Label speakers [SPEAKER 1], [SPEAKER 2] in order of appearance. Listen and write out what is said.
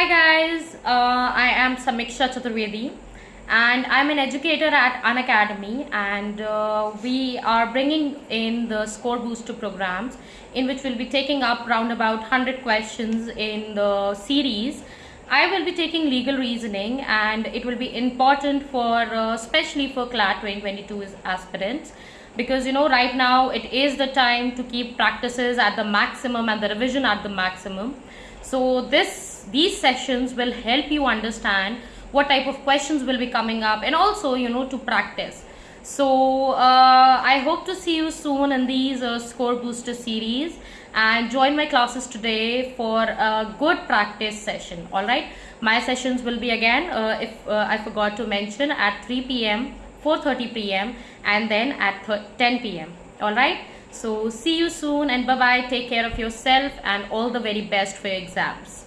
[SPEAKER 1] Hi guys, uh, I am Samiksha Chaturvedi and I'm an educator at an academy and uh, we are bringing in the score booster programs in which we'll be taking up round about 100 questions in the series. I will be taking legal reasoning and it will be important for uh, especially for CLAT 2022 aspirants. Because you know right now it is the time to keep practices at the maximum and the revision at the maximum. So this these sessions will help you understand what type of questions will be coming up and also you know to practice so uh, i hope to see you soon in these uh, score booster series and join my classes today for a good practice session all right my sessions will be again uh, if uh, i forgot to mention at 3 p.m 4:30 p.m. and then at 10 p.m. All right. So see you soon and bye bye. Take care of yourself and all the very best for your exams.